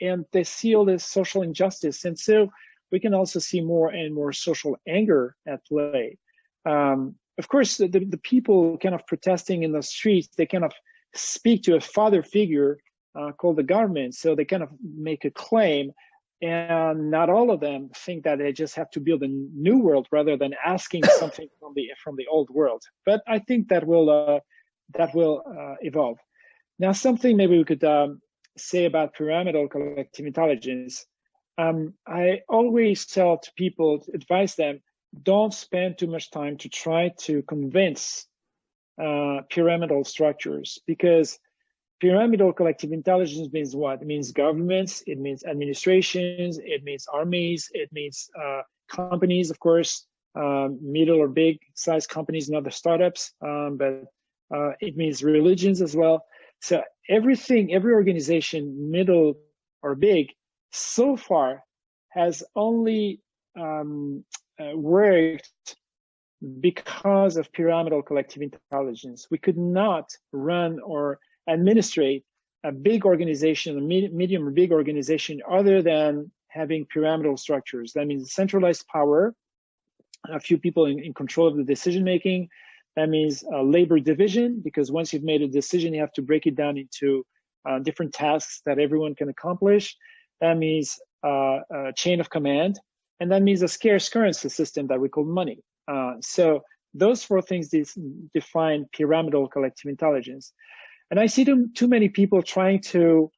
and they see all this social injustice, and so we can also see more and more social anger at play. Um, of course, the, the, people kind of protesting in the streets, they kind of speak to a father figure uh, called the government. So they kind of make a claim, and not all of them think that they just have to build a new world rather than asking something from the from the old world. But I think that will uh, that will uh, evolve. Now, something maybe we could um, say about pyramidal collective intelligence. Um, I always tell to people, advise them don't spend too much time to try to convince uh, pyramidal structures because pyramidal collective intelligence means what? It means governments, it means administrations, it means armies, it means uh, companies, of course, um, middle or big size companies, not the startups, um, but uh, it means religions as well. So everything, every organization, middle or big, so far has only um, uh, worked because of pyramidal collective intelligence. We could not run or administrate a big organization, a medium or big organization, other than having pyramidal structures. That means centralized power, a few people in, in control of the decision making. That means a labor division, because once you've made a decision, you have to break it down into uh, different tasks that everyone can accomplish. That means uh, a chain of command, and that means a scarce currency system that we call money. Uh, so those four things define pyramidal collective intelligence. And I see too, many people trying to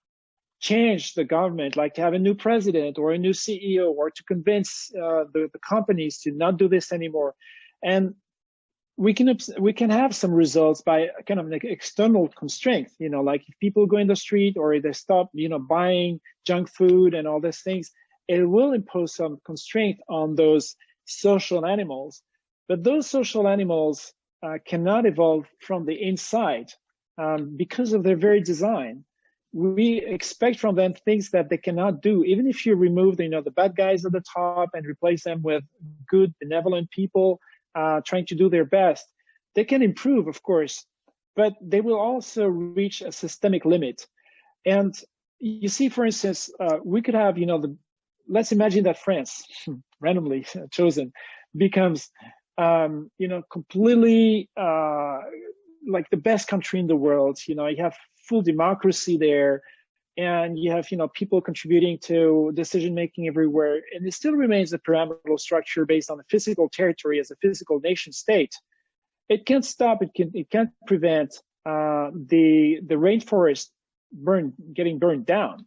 change the government, like to have a new president or a new CEO, or to convince uh, the, the companies to not do this anymore. And we can we can have some results by kind of like external constraint you know like if people go in the street or they stop you know buying junk food and all these things it will impose some constraint on those social animals. But those social animals uh, cannot evolve from the inside um, because of their very design. We expect from them things that they cannot do. Even if you remove, the, you know, the bad guys at the top and replace them with good, benevolent people uh, trying to do their best, they can improve, of course, but they will also reach a systemic limit. And you see, for instance, uh, we could have, you know, the let's imagine that France, randomly chosen, becomes, um, you know, completely uh, like the best country in the world. You know, you have full democracy there, and you have, you know, people contributing to decision making everywhere, and it still remains a pyramidal structure based on the physical territory as a physical nation state. It can't stop. It can. It can't prevent uh, the the rainforest burn getting burned down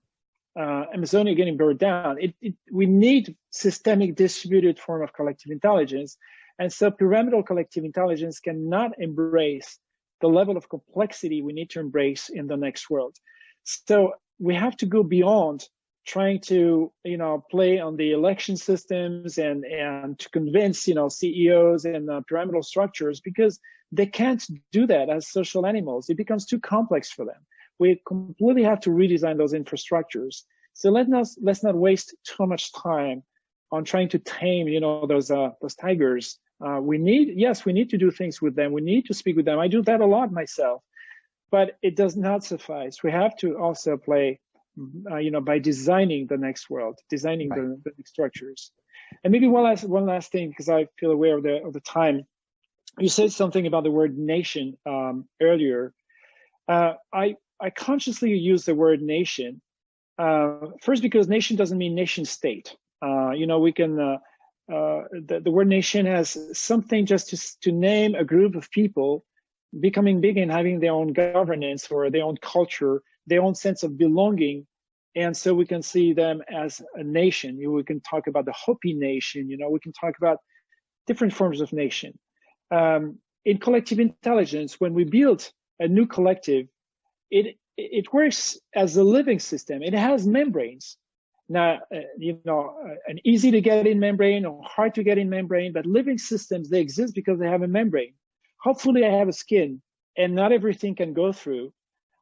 uh, Amazonia getting burned down. It, it, we need systemic distributed form of collective intelligence. And so pyramidal collective intelligence cannot embrace the level of complexity we need to embrace in the next world. So we have to go beyond trying to, you know, play on the election systems and, and to convince, you know, CEOs and uh, pyramidal structures because they can't do that as social animals. It becomes too complex for them we completely have to redesign those infrastructures. So let us let's not waste too much time on trying to tame, you know, those uh, those tigers. Uh, we need yes, we need to do things with them. We need to speak with them. I do that a lot myself, but it does not suffice. We have to also play, uh, you know, by designing the next world, designing right. the, the structures. And maybe one last one last thing because I feel aware of the of the time. You said something about the word nation um, earlier. Uh, I I consciously use the word nation Uh, first, because nation doesn't mean nation state. Uh, you know, we can, uh, uh, the, the, word nation has something just to, to name a group of people becoming big and having their own governance or their own culture, their own sense of belonging. And so we can see them as a nation. You we can talk about the Hopi nation, you know, we can talk about different forms of nation. Um, in collective intelligence, when we build a new collective, it it works as a living system. It has membranes. Now, uh, you know, uh, an easy to get in membrane or hard to get in membrane, but living systems, they exist because they have a membrane. Hopefully I have a skin and not everything can go through.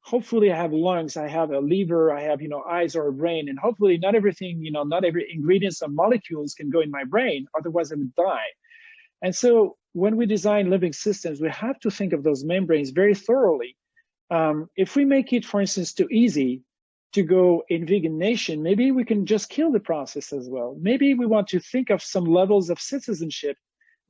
Hopefully I have lungs, I have a liver, I have, you know, eyes or a brain, and hopefully not everything, you know, not every ingredients or molecules can go in my brain, otherwise I would die. And so when we design living systems, we have to think of those membranes very thoroughly. Um, if we make it, for instance, too easy to go in vegan nation, maybe we can just kill the process as well. Maybe we want to think of some levels of citizenship,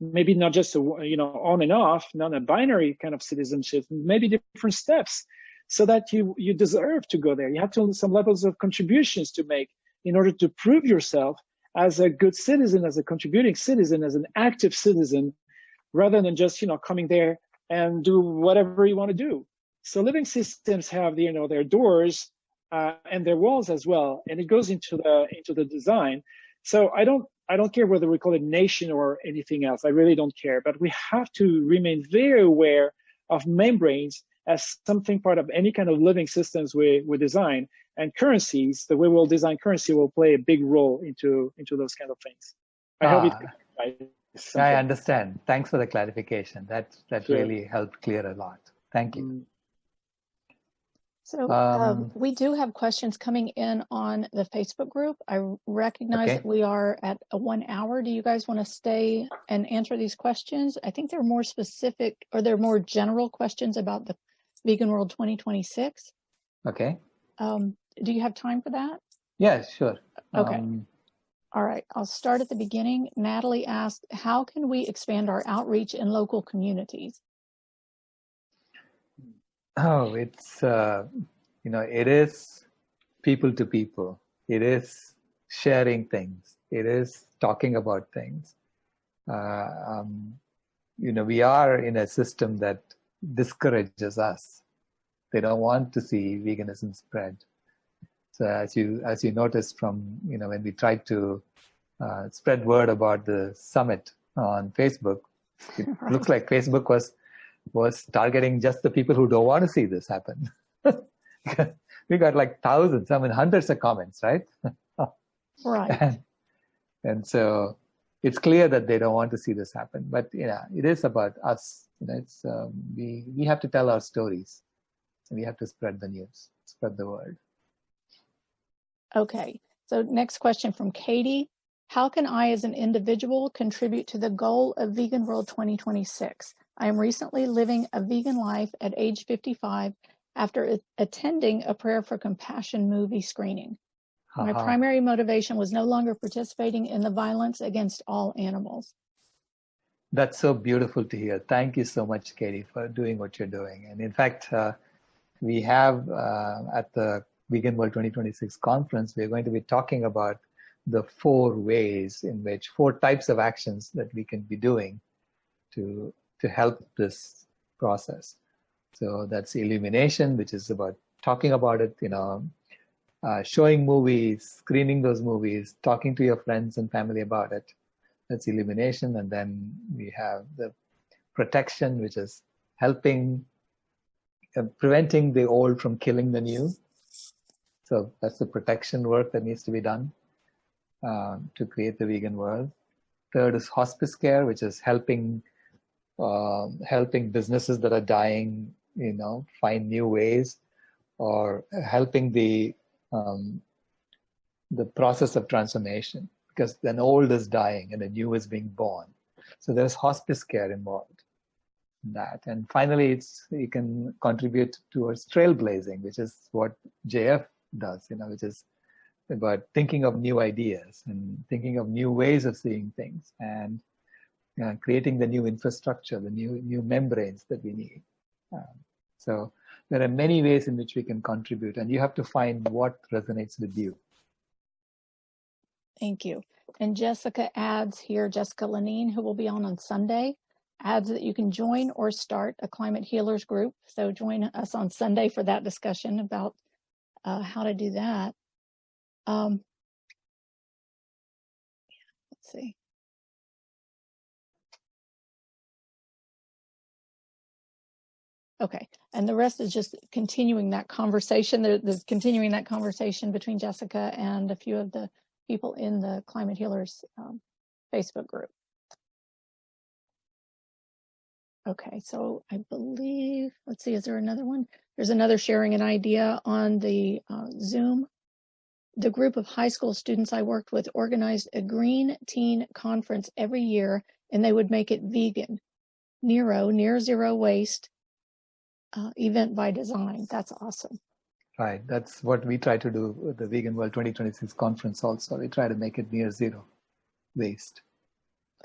maybe not just a, you know on and off, not a binary kind of citizenship, maybe different steps, so that you you deserve to go there. You have to some levels of contributions to make in order to prove yourself as a good citizen, as a contributing citizen, as an active citizen, rather than just you know coming there and do whatever you want to do. So living systems have you know their doors uh, and their walls as well, and it goes into the into the design. So I don't I don't care whether we call it nation or anything else. I really don't care. But we have to remain very aware of membranes as something part of any kind of living systems we, we design and currencies, the way we'll design currency will play a big role into into those kind of things. I ah, hope it. I understand. Thanks for the clarification. That that sure. really helped clear a lot. Thank you. Mm. So um, um, we do have questions coming in on the Facebook group. I recognize okay. that we are at a one hour. Do you guys want to stay and answer these questions? I think they're more specific or they're more general questions about the Vegan World 2026. Okay. Um, do you have time for that? Yeah, sure. Okay. Um, All right. I'll start at the beginning. Natalie asked, how can we expand our outreach in local communities? Oh, it's, uh, you know, it is people to people. It is sharing things. It is talking about things. Uh, um, you know, we are in a system that discourages us. They don't want to see veganism spread. So as you as you noticed from you know when we tried to uh, spread word about the summit on Facebook, it looks like Facebook was was targeting just the people who don't want to see this happen. we got like thousands, I mean hundreds of comments, right? right. And, and so it's clear that they don't want to see this happen. But you know, it is about us. You know, it's um, we we have to tell our stories, and we have to spread the news, spread the word. Okay, so next question from Katie. How can I as an individual contribute to the goal of Vegan World 2026? I am recently living a vegan life at age 55 after attending a Prayer for Compassion movie screening. My uh -huh. primary motivation was no longer participating in the violence against all animals. That's so beautiful to hear. Thank you so much, Katie, for doing what you're doing. And in fact, uh, we have uh, at the Vegan World 2026 conference, we're going to be talking about the four ways in which, four types of actions that we can be doing to, to help this process. So that's illumination, which is about talking about it, you know, uh, showing movies, screening those movies, talking to your friends and family about it. That's illumination. And then we have the protection, which is helping, uh, preventing the old from killing the new. So that's the protection work that needs to be done uh, to create the vegan world. Third is hospice care, which is helping uh, helping businesses that are dying, you know, find new ways, or helping the um, the process of transformation because an old is dying and a new is being born. So there's hospice care involved in that. And finally, it's you can contribute towards trailblazing, which is what JF does, you know, which is about thinking of new ideas and thinking of new ways of seeing things and uh, creating the new infrastructure, the new new membranes that we need. Um, so there are many ways in which we can contribute, and you have to find what resonates with you. Thank you. And Jessica adds here, Jessica Lenine, who will be on on Sunday, adds that you can join or start a climate healers group. So join us on Sunday for that discussion about uh, how to do that. Um, let's see. Okay, and the rest is just continuing that conversation. There's continuing that conversation between Jessica and a few of the people in the Climate Healers um, Facebook group. Okay, so I believe, let's see, is there another one? There's another sharing an idea on the uh, Zoom. The group of high school students I worked with organized a green teen conference every year and they would make it vegan. Nero, near zero waste, uh, event by design. That's awesome. Right. That's what we try to do with the Vegan World 2026 conference also. We try to make it near zero waste.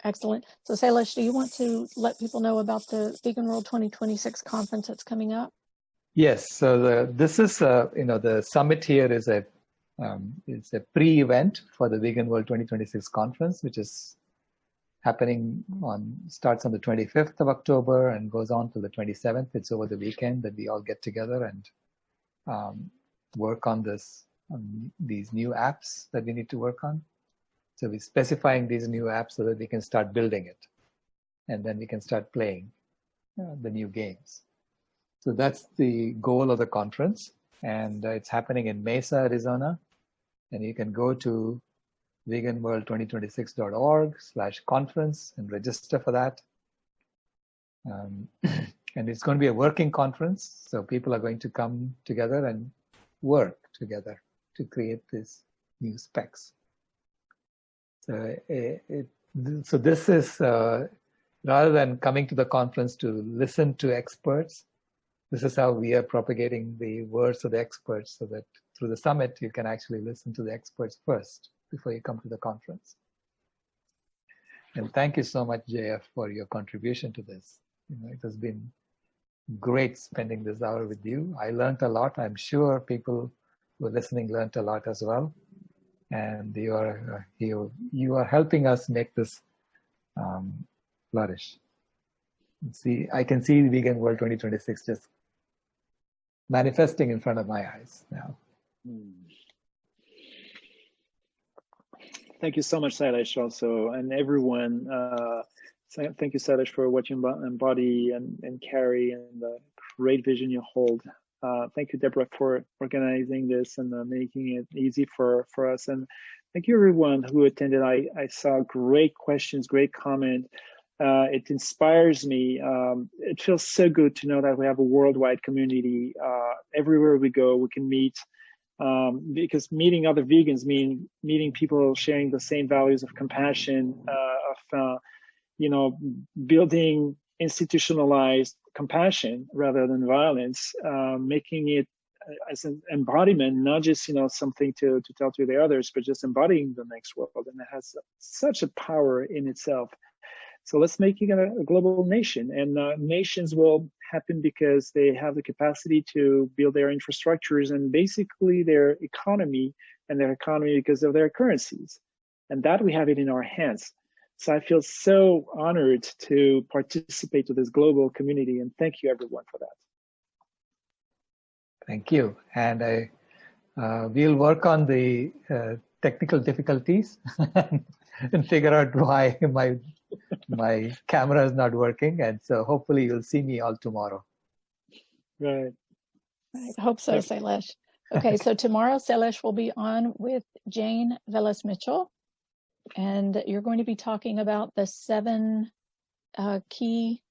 Excellent. So Sailesh, do you want to let people know about the Vegan World 2026 conference that's coming up? Yes. So the, this is, uh, you know, the summit here is a um, it's a pre-event for the Vegan World 2026 conference, which is happening on starts on the 25th of October and goes on till the 27th. It's over the weekend that we all get together and um, work on this on these new apps that we need to work on. So we're specifying these new apps so that we can start building it, and then we can start playing uh, the new games. So that's the goal of the conference, and uh, it's happening in Mesa, Arizona. And you can go to veganworld2026.org slash conference and register for that. Um, and it's going to be a working conference. So people are going to come together and work together to create these new specs. So, it, it, so this is, uh, rather than coming to the conference to listen to experts, this is how we are propagating the words of the experts so that through the summit, you can actually listen to the experts first before you come to the conference. And thank you so much, JF, for your contribution to this. You know, it has been great spending this hour with you. I learned a lot. I'm sure people who are listening learned a lot as well. And you are you you are helping us make this um, flourish. See, I can see Vegan World 2026 just manifesting in front of my eyes now. Mm. Thank you so much, Sailesh, also, and everyone. Uh, thank you, Sailesh, for what you embody and, and carry and the great vision you hold. Uh, thank you, Deborah, for organizing this and uh, making it easy for, for us. And thank you, everyone who attended. I, I saw great questions, great comment. Uh, it inspires me. Um, it feels so good to know that we have a worldwide community. Uh, everywhere we go, we can meet um, because meeting other vegans mean meeting people sharing the same values of compassion, uh, of uh, you know, building institutionalized compassion rather than violence, uh, making it as an embodiment, not just you know something to to tell to the others, but just embodying the next world, and it has such a power in itself. So let's make it a, a global nation, and uh, nations will happen because they have the capacity to build their infrastructures and basically their economy and their economy because of their currencies, and that we have it in our hands. So I feel so honored to participate to this global community, and thank you everyone for that. Thank you, and I uh, we'll work on the uh, technical difficulties and figure out why my my camera is not working, and so hopefully you'll see me all tomorrow. Right. I hope so, Sailesh. Okay, so tomorrow Sailesh will be on with Jane Velez Mitchell, and you're going to be talking about the seven uh, key.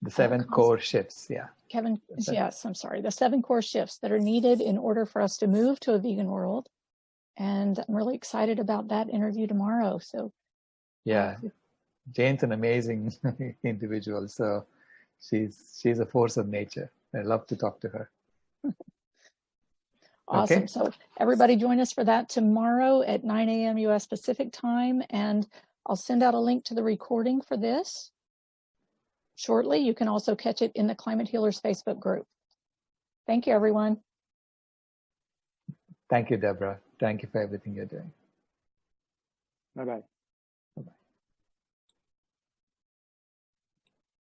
The seven uh, core shifts, yeah. Kevin, yes, I'm sorry. The seven core shifts that are needed in order for us to move to a vegan world. And I'm really excited about that interview tomorrow. So, yeah, Jane's an amazing individual. So she's she's a force of nature. I love to talk to her. awesome. Okay. So everybody join us for that tomorrow at 9 a.m. US Pacific time. And I'll send out a link to the recording for this shortly. You can also catch it in the Climate Healers Facebook group. Thank you, everyone. Thank you, Deborah. Thank you for everything you're doing. Bye bye.